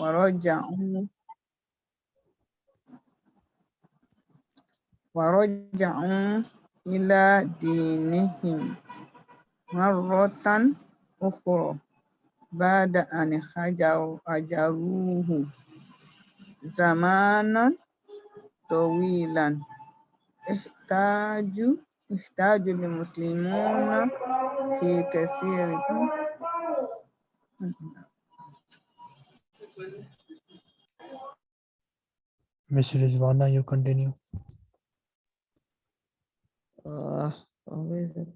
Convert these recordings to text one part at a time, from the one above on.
ورجعوا ورجعوا إلى دينهم مرة أخرى بعد أن هجروا هجروه زمانا طويلا احتاج احتاج المسلمون في كثير Miss Rizwana, you continue. uh, where is it?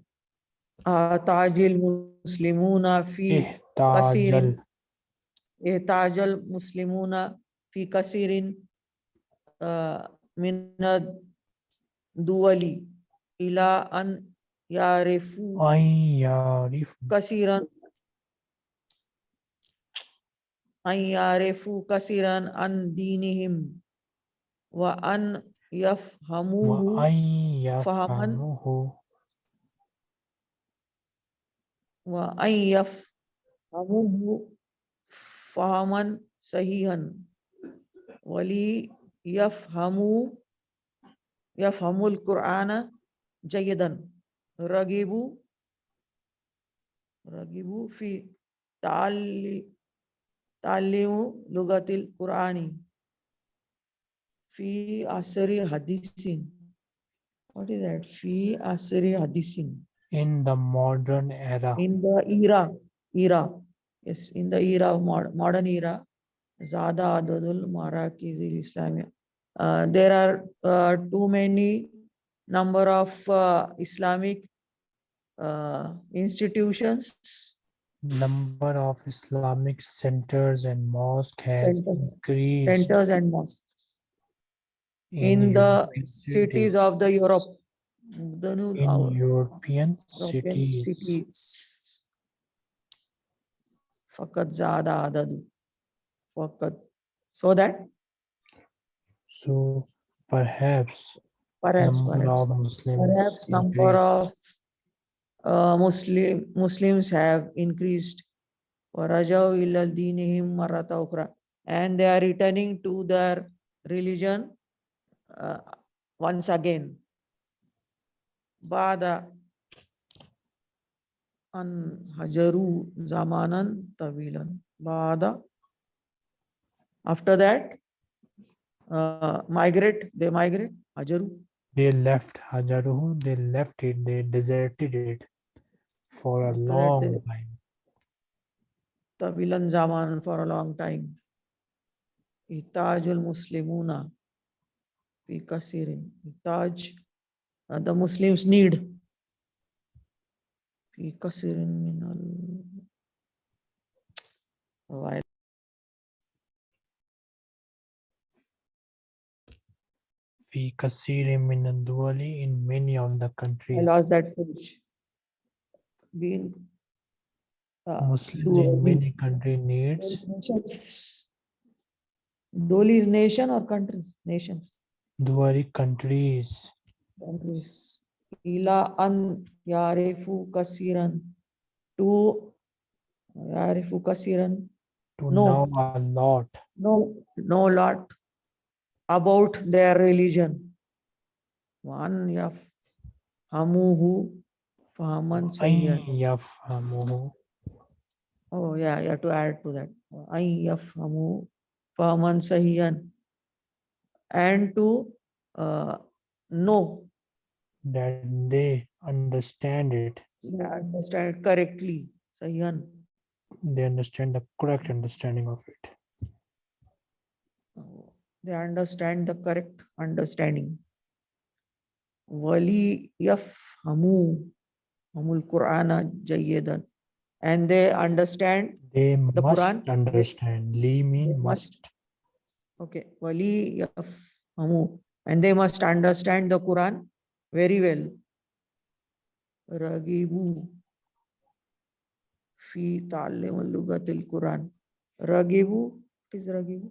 Uh, تاج المسلمون في احتاج احتاج المسلمون في كثير من الدول إلى أن يعرفوا أن يعرف كثيرا أن يعرفوا كثيرا عن دينهم وأن يفهموه وأن يفهمه وأن يفهموه فهما صحيحا وليفهموا يفهموا القرآن جيدا رغبوا رغبوا في تعلي तालीम लुगातिल कुरानी फ़ी आसरी हदीसिन what is that fi asri hadisin in the modern era in the era era yes in the era of mod modern era zada adadul marakiz al islamia uh, there are uh, too many number of uh, islamic uh, institutions number of Islamic centers and mosque has centers, increased. Centers and mosques. In, in the cities of the Europe. The new, in European, European cities. cities. Fakat zada adadu. Fakat. So that? So perhaps. Perhaps. Number perhaps, perhaps number of uh, Muslim, Muslims have increased. And they are returning to their religion uh, once again. Bada an hajaru zamanan. Bada. After that, uh, migrate, they migrate. Hajaru. They left Hajaru, they left it, they deserted it for a After that long they- time. طويلا زمان for a long time يحتاج المسلمون في كثير يحتاج uh, the Muslims need في كثير من ال while في كثير من الدول in many of the I countries. lost that page being uh, Muslims in many country needs. nations. Doli is nation or countries? Nations. Duari countries. Countries. Ila an yarifu kasiran. To yarifu kasiran. To No. know a lot. Know know lot about their religion. One yaf hamuhu Fahaman Sayyan. Yafhamuhu. Oh, yeah, you have to add to that. I yafhamu fahaman sahiyan. And to uh, know. That they understand it. Yeah, understand it correctly. Sahiyan. They understand the correct understanding of it. Oh, they understand the correct understanding. Wali yafhamu hamul Qur'ana jayyidan. And they understand, they The must Quran, understand li mean must must- okay, wali yafhamu. And they must understand the Quran very well. Ragibu fi ta'allim al-lugatil Quran. Ragibu, what is ragibu?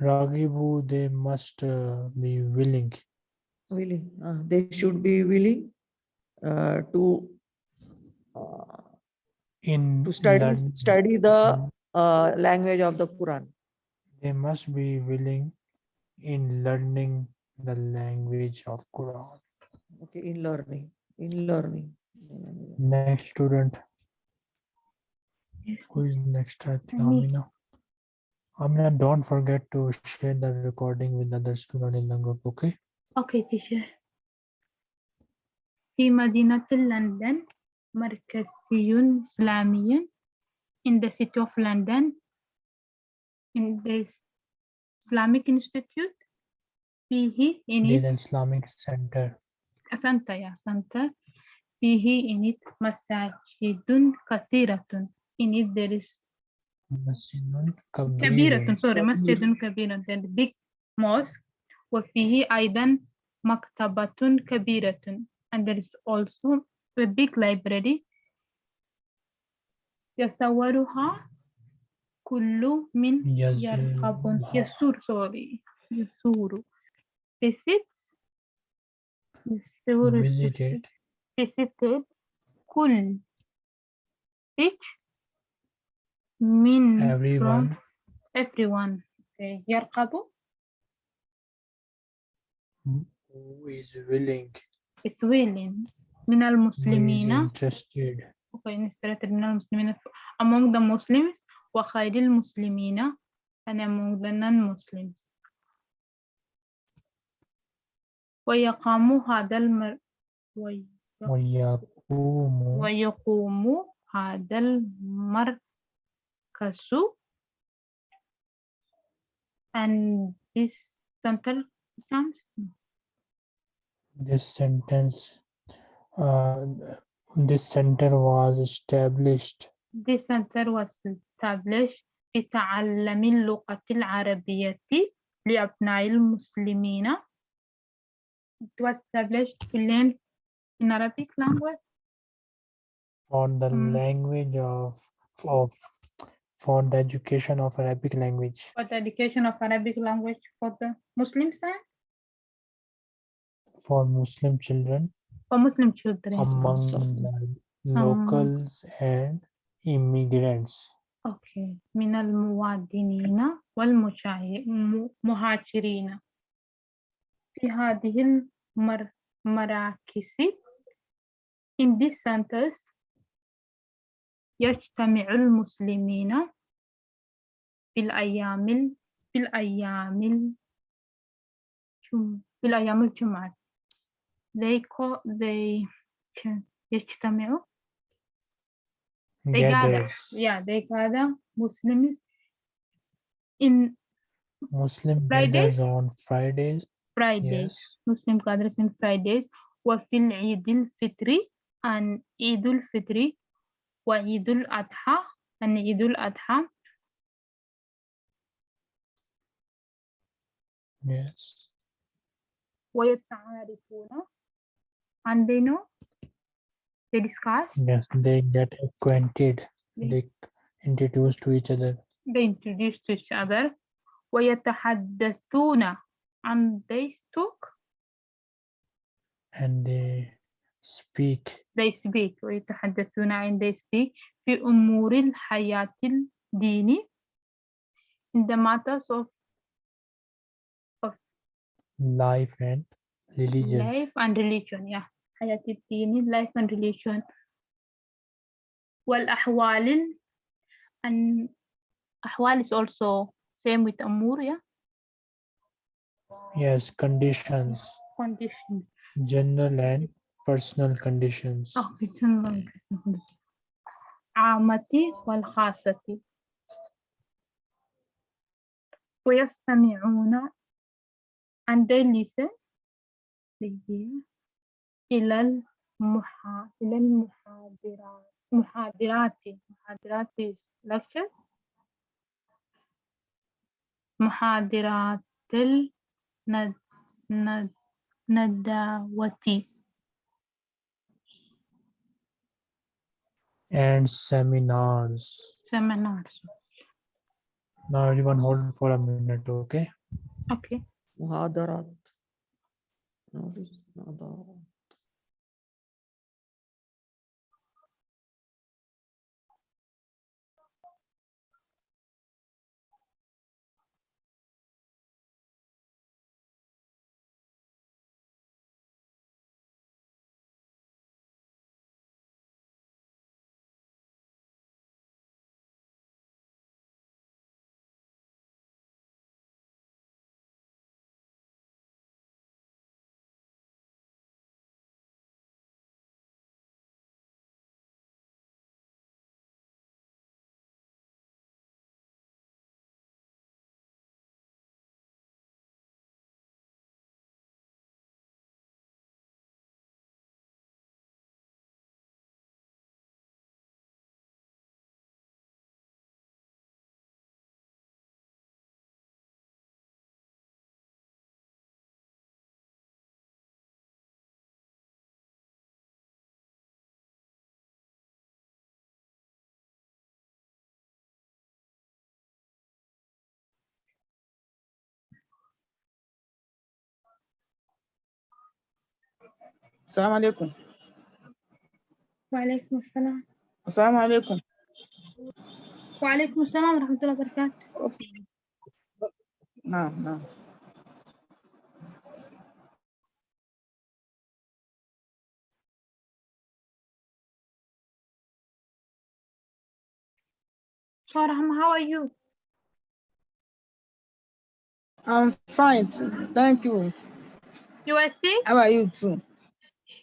Ragibu, they must uh, be willing willing uh, they should be willing uh, to uh, in to study learn- study the uh, language of the Quran. They must be willing in learning the language of Quran. Okay, in learning, in learning. Next student. Yes. Who is next? I think Me. Amina. Amina, don't forget to share the recording with other student in the group, okay? Okay, teacher. في مدينة لندن مركزي إسلامي in the city of London in the Islamic Institute فيه in it is Islamic Center. سنتا يا سنتا فيه in it مساجد كثيرة in it there is مسجد كبيرة كبير. sorry. مسجد كبيرة there big mosque وفيه أيضا مكتبة كبيرة and there is also a big library يصورها كل من يرغب يزورها. يسور sorry يسور visits يسور Visited visited كل each من from everyone everyone okay. يرغب who is willing, Is willing من المسلمين okay, illustrated من المسلمين among the Muslims وخير المسلمين and among the non-Muslims ويقام هذا المر وي- ويقوم ويقوم هذا المركز and this center comes this sentence uh, this center was established This center was established بتعلم اللغة العربية لأبناء المسلمين. It was established to learn in Arabic language. for the Mm. language of of for the education of Arabic language for the education of Arabic language for the Muslim side, for Muslim children for Muslim children. among Awesome. the locals and immigrants. Okay. من المواطنين والمهاجرين في هذه المراكز in these centers يجتمع المسلمين في الأيام ال- في الأيام الجم- في الأيام الجمعة they call they ch- يجتمعوا they gather Gathers. yeah they gather Muslims in Muslim Fridays? gathers on Fridays. Fridays Yes. Muslim gathers in Fridays وفي العيد الفطري and عيد الفطر وعيد الأضحى and عيد الأضحى Yes. ويتعارفون and they know they discuss Yes. They get acquainted. They- They introduce to each other. they introduce to each other ويتحدثون and they talk and they speak they speak ويتحدثون and they speak في أمور الحياة الديني in the matters of life and religion. life and religion yeah حياة الدين life and religion والأحوال ال- and أحوال is also same with أمور yeah Yes, conditions, conditions general and personal conditions. oh, it's in long عامة والخاصة ويستمعون and they listen Hear إلى المحا إلى المحاضرات محاضرات محاضرات is lectures محاضرات الند ند ندوة and seminars. seminars Now everyone hold for a minute, okay? okay محاضرات Nồi lựu. Assalamu alaikum. وعليكم السلام Assalamu alaikum. وعليكم السلام ورحمة الله وبركاته Naam, naam. Shoraham, how are you? I'm fine. Thank you. You are sick? How are you too?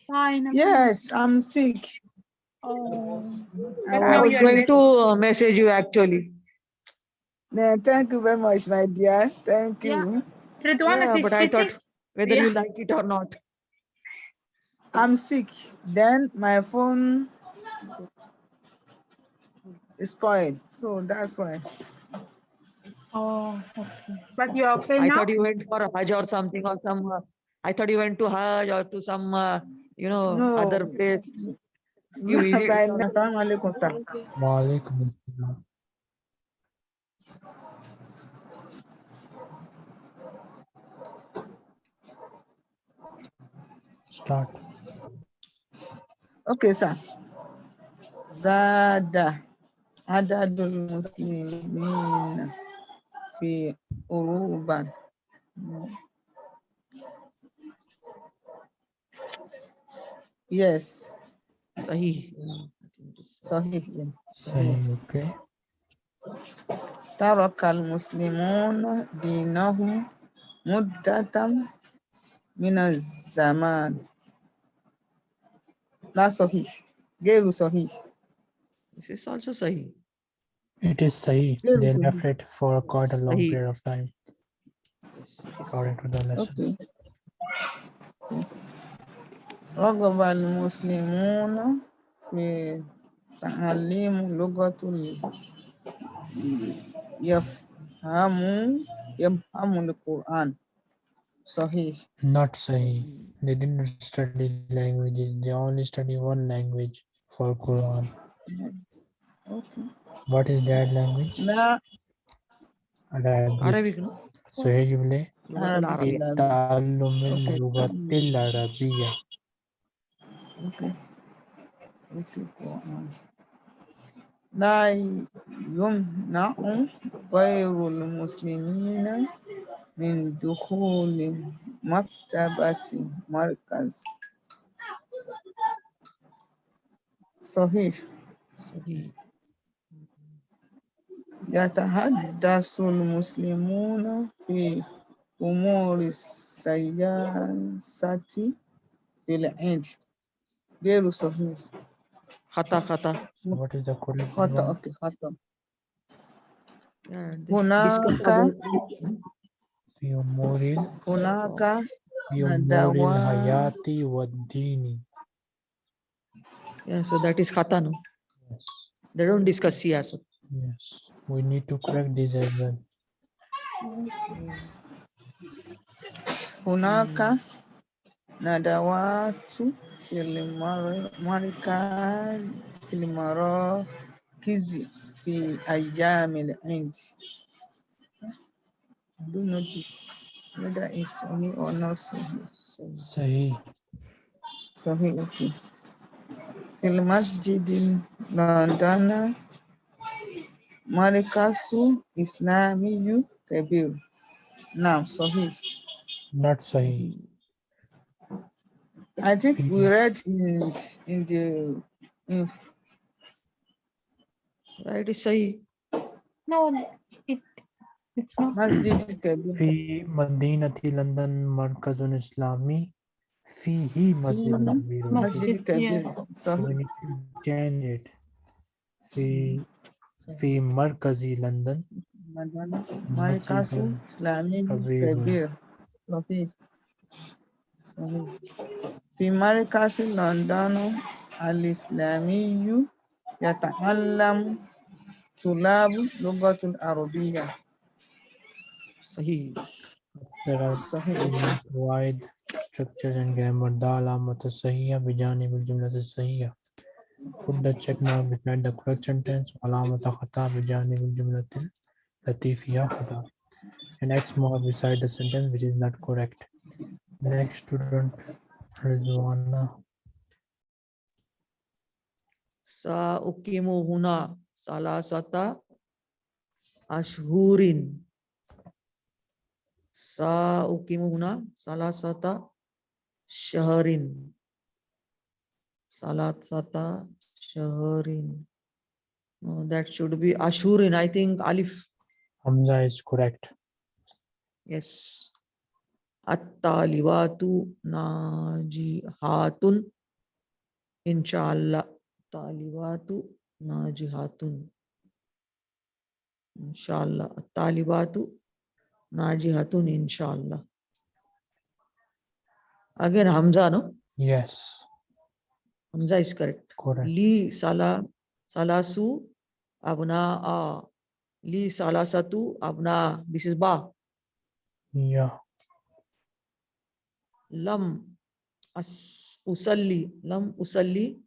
Fine. I'm fine. Yes, I'm sick. Oh. I I Now was going to uh, message you actually. Yeah, thank you very much, my dear. Thank Yeah. you. Ridwan Yeah, but I sitting. thought whether you like it or not. I'm sick. Then my phone is spoiled. So that's why. Oh, okay. But you are okay I now? thought you went for a Hajj or something or some. Uh, I thought you went to Hajj or to some, uh, you know, other No. place. You visit By or- now, Assalamu alaikum, sir. Walaikum assalam. Start. Okay, sir. Zada adadul muslimin fi uruban. Yes, Sahih. Yeah, I think it is. sahih. yeah. Say okay. ترك المسلمون دينهم مدة من الزمان لا صحيح غير صحيح This is also Sahih. It is Sahih. Yes, They Sahih. left it for quite a long Sahih. period of time, Yes, yes. according to the lesson. اوكي رغب المسلمون في تعليم لغة ال- يفهموا يفهموا القرآن صحيح Not Sahih. They didn't study languages. They only study one language for Quran. اوكي What is that language? لا Arabic. Arabic, no? So here you play لغة Arabic. العربية. تعلم Okay. اللغة العربية. لا يمنع غير المسلمين من دخول مكتبة مركز صحيح. يتحدث المسلمون في أمور السياسة في العيد غير صحيح Khata, khata. So what is the correct خطأ one? أوكي خطأ Yeah, this- هناك discussable. في أمور ال- هناك في أمور ندوات. الحياة والدين. Yeah, so that is khata, no? Yes. They don't discuss siyasa. Yes. We need to correct this as well. هناك ندوات في المركز في المراكز في أيام العيد Do notice whether it's Sahih or not Sahih. Sahih. Sahih, okay. في المسجد لندن مركز إسلامي كبير نعم صحيح Not Sahih. I think we read in in the in Right, is Sahih. No, it it's not. Masjid Kabir. في مدينة لندن مركز إسلامي فيه مسجد كبير. Okay. Masjid Kabir. So we Sahih. need to change it. في في مركز لندن Madana. Markazu مسجد Islamic كبير. Kabir. Sahih. Sahih. في مركز لندن الإسلامي يتعلم طلاب اللغة العربية. Sahih. There are صحيح. we provide structures and grammar دا علامة الصحيحة بجانب الجملة الصحيحة. Put the check mark beside the correct sentence علامة خطأ بجانب الجملة التي فيها خطأ. And X mark beside the sentence which is not correct. Next student Rizwana. Sa'ukimu huna salasata ashhurin. Sa'ukimu huna salasata shaharin. Salasata shahrin. No, that should be ashhurin, I think alif. Hamza is correct. Yes. At-talibatu najihatun. Inshallah. Talibatu najihatun. Inshallah. At-talibatu najihatun. Inshallah. Again, Hamza, no? Yes, Hamza is correct. correct. Li sala salasu abna Li salasatu abna. This is ba. Yeah, lam as usalli lam usalli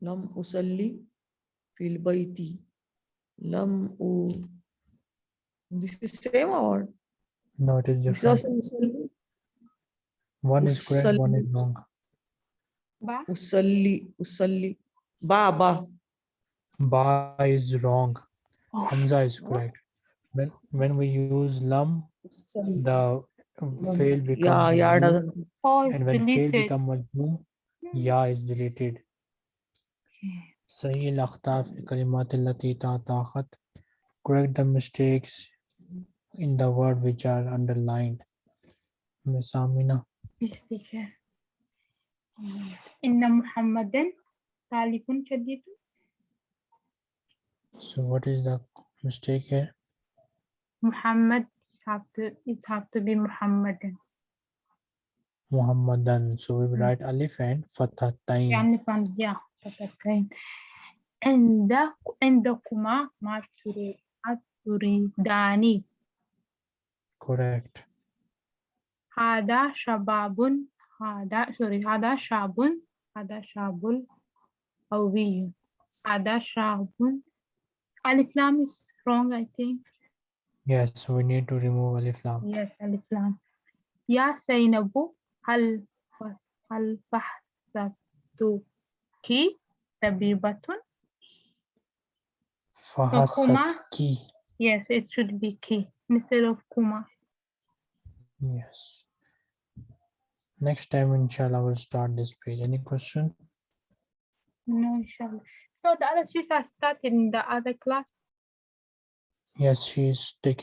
lam usalli fil baiti lam u this is same or no, it is this is different. One is correct, one is wrong. Ba? usalli usalli ba ba Ba is wrong. Oh. Hamza is correct. When when we use lam, the fail yeah becomes yeah majzoom, doesn't Oh, and when fail become majzoom, hmm. ya is deleted. Sahih al-akhta fi kalimat allati ta'taqat. Correct the mistakes in the word which are underlined. Miss Amina. Yes, teacher. Inna Muhammadan talifun shadidun. So what is the mistake here? Muhammad have to it have to be Muhammadan. Muhammadan. So we write alif and fatatain. Yeah, fatatain. And the and the kuma maturi Dani. Correct. Hada shababun. Hada sorry. Hada shabun. Hada shabul. Awiyun. Hada shabun. Alif lam is wrong, I think. Yes, we need to remove Alif Lam. Yes, Alif Lam. Ya Zainabu hal hal bahsatu ki tabibatun. Ki. Yes, it should be ki instead of kuma. Yes. Next time, inshallah, we'll start this page. Any question? No, inshallah. So the other sheets are started in the other class. Yes, she is taking